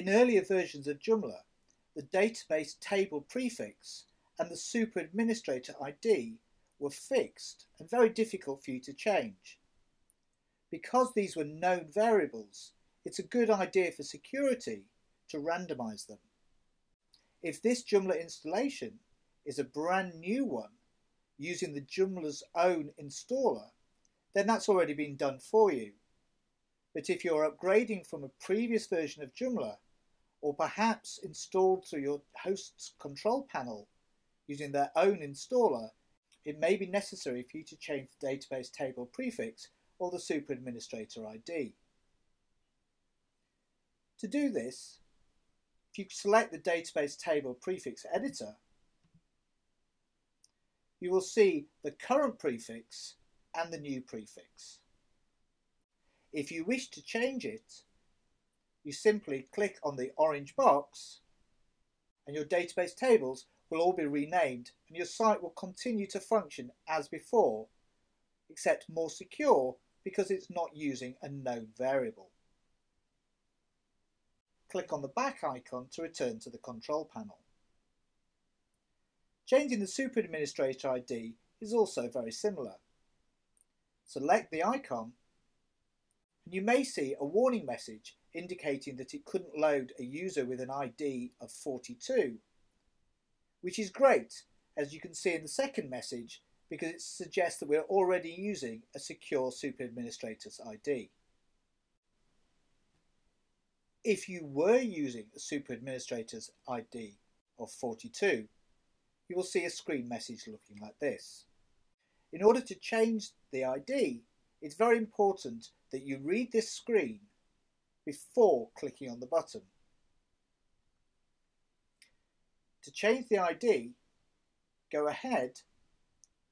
In earlier versions of Joomla, the database table prefix and the super administrator ID were fixed and very difficult for you to change. Because these were known variables, it's a good idea for security to randomize them. If this Joomla installation is a brand new one using the Joomla's own installer, then that's already been done for you. But if you're upgrading from a previous version of Joomla, or perhaps installed through your host's control panel using their own installer, it may be necessary for you to change the database table prefix or the super administrator ID. To do this, if you select the database table prefix editor, you will see the current prefix and the new prefix. If you wish to change it, you simply click on the orange box and your database tables will all be renamed and your site will continue to function as before, except more secure because it's not using a known variable. Click on the back icon to return to the control panel. Changing the Super Administrator ID is also very similar. Select the icon and you may see a warning message indicating that it couldn't load a user with an ID of 42, which is great as you can see in the second message because it suggests that we're already using a secure super administrator's ID. If you were using a super administrator's ID of 42, you will see a screen message looking like this. In order to change the ID, it's very important that you read this screen before clicking on the button. To change the ID, go ahead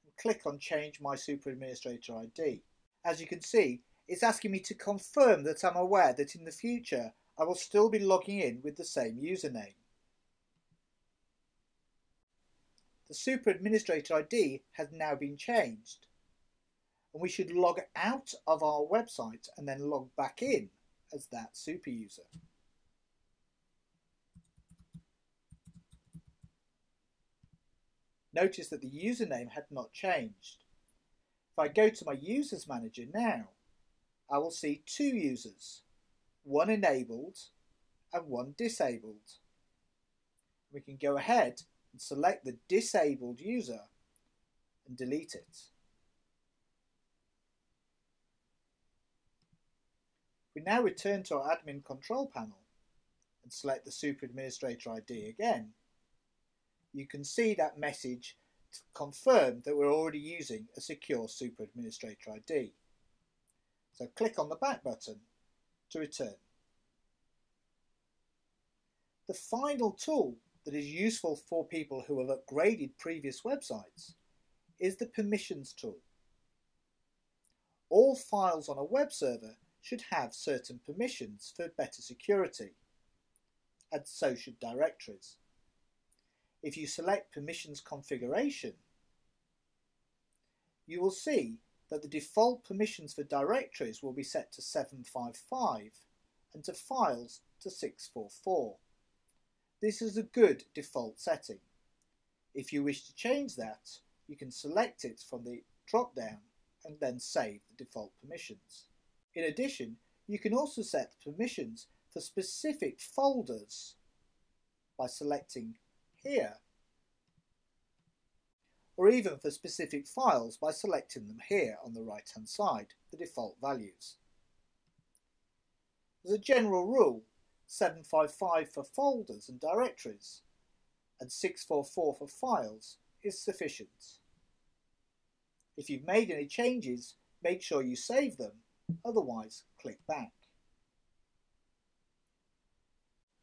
and click on Change My Super Administrator ID. As you can see, it's asking me to confirm that I'm aware that in the future I will still be logging in with the same username. The Super Administrator ID has now been changed and we should log out of our website and then log back in as that super user. notice that the username had not changed. If I go to my users manager now, I will see two users, one enabled and one disabled. We can go ahead and select the disabled user and delete it. We now return to our admin control panel and select the super administrator ID again you can see that message to confirm that we're already using a secure Super Administrator ID. So click on the back button to return. The final tool that is useful for people who have upgraded previous websites is the permissions tool. All files on a web server should have certain permissions for better security, and so should directories if you select permissions configuration, you will see that the default permissions for directories will be set to 755 and to files to 644. This is a good default setting. If you wish to change that, you can select it from the drop-down and then save the default permissions. In addition, you can also set permissions for specific folders by selecting here, or even for specific files by selecting them here on the right hand side, the default values. As a general rule, 755 for folders and directories and 644 for files is sufficient. If you've made any changes, make sure you save them, otherwise click back.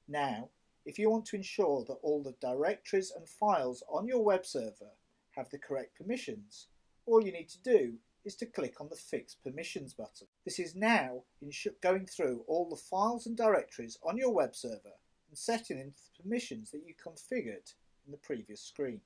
Now if you want to ensure that all the directories and files on your web server have the correct permissions, all you need to do is to click on the Fix Permissions button. This is now going through all the files and directories on your web server and setting in the permissions that you configured in the previous screen.